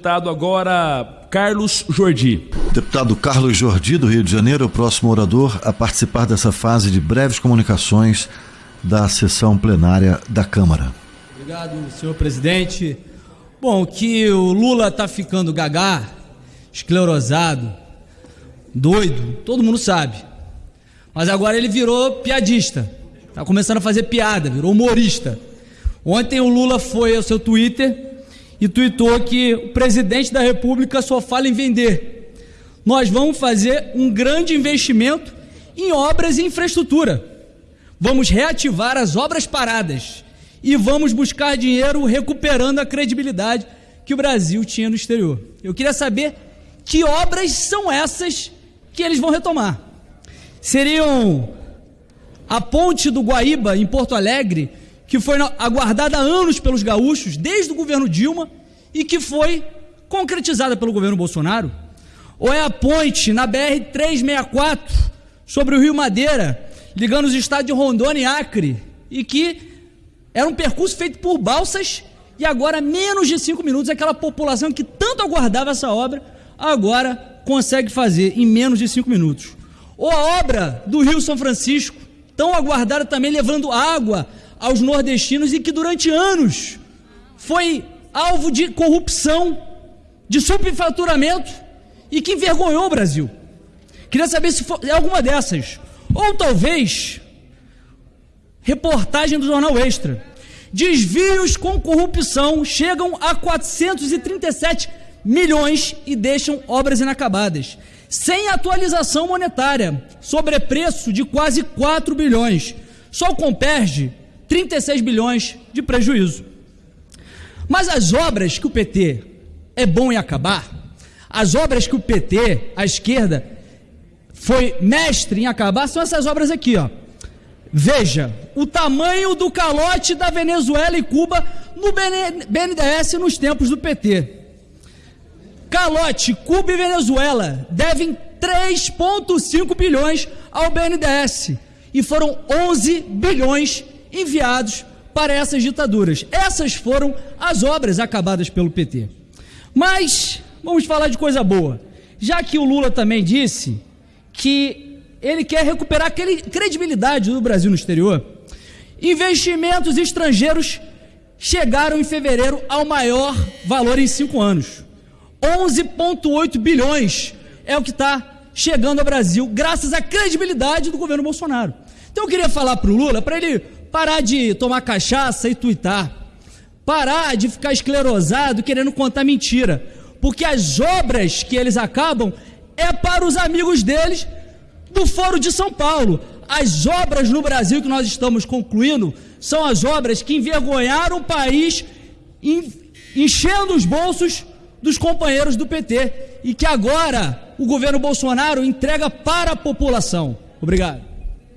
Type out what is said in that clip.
deputado agora Carlos Jordi. Deputado Carlos Jordi, do Rio de Janeiro, o próximo orador a participar dessa fase de breves comunicações da sessão plenária da Câmara. Obrigado, senhor presidente. Bom, que o Lula está ficando gagá, esclerosado, doido, todo mundo sabe. Mas agora ele virou piadista. Está começando a fazer piada, virou humorista. Ontem o Lula foi ao seu Twitter e tweetou que o presidente da República só fala em vender. Nós vamos fazer um grande investimento em obras e infraestrutura. Vamos reativar as obras paradas e vamos buscar dinheiro recuperando a credibilidade que o Brasil tinha no exterior. Eu queria saber que obras são essas que eles vão retomar. Seriam a ponte do Guaíba, em Porto Alegre, que foi aguardada há anos pelos gaúchos, desde o governo Dilma, e que foi concretizada pelo governo Bolsonaro? Ou é a ponte na BR-364 sobre o Rio Madeira, ligando os estados de Rondônia e Acre, e que era um percurso feito por balsas e agora, menos de cinco minutos, aquela população que tanto aguardava essa obra, agora consegue fazer em menos de cinco minutos. Ou a obra do Rio São Francisco, tão aguardada também, levando água aos nordestinos e que durante anos foi alvo de corrupção, de subfaturamento e que envergonhou o Brasil. Queria saber se é alguma dessas. Ou talvez Reportagem do Jornal Extra. Desvios com corrupção chegam a 437 milhões e deixam obras inacabadas. Sem atualização monetária, sobrepreço de quase 4 bilhões. Só o Comperge, 36 bilhões de prejuízo. Mas as obras que o PT é bom em acabar, as obras que o PT, a esquerda, foi mestre em acabar, são essas obras aqui, ó. Veja o tamanho do calote da Venezuela e Cuba no BNDES nos tempos do PT. Calote, Cuba e Venezuela devem 3,5 bilhões ao BNDES e foram 11 bilhões enviados para essas ditaduras. Essas foram as obras acabadas pelo PT. Mas vamos falar de coisa boa. Já que o Lula também disse que ele quer recuperar a credibilidade do Brasil no exterior. Investimentos estrangeiros chegaram em fevereiro ao maior valor em cinco anos. 11,8 bilhões é o que está chegando ao Brasil, graças à credibilidade do governo Bolsonaro. Então eu queria falar para o Lula, para ele parar de tomar cachaça e tuitar, parar de ficar esclerosado querendo contar mentira, porque as obras que eles acabam é para os amigos deles do Foro de São Paulo. As obras no Brasil que nós estamos concluindo são as obras que envergonharam o país, enchendo os bolsos dos companheiros do PT e que agora o governo Bolsonaro entrega para a população. Obrigado.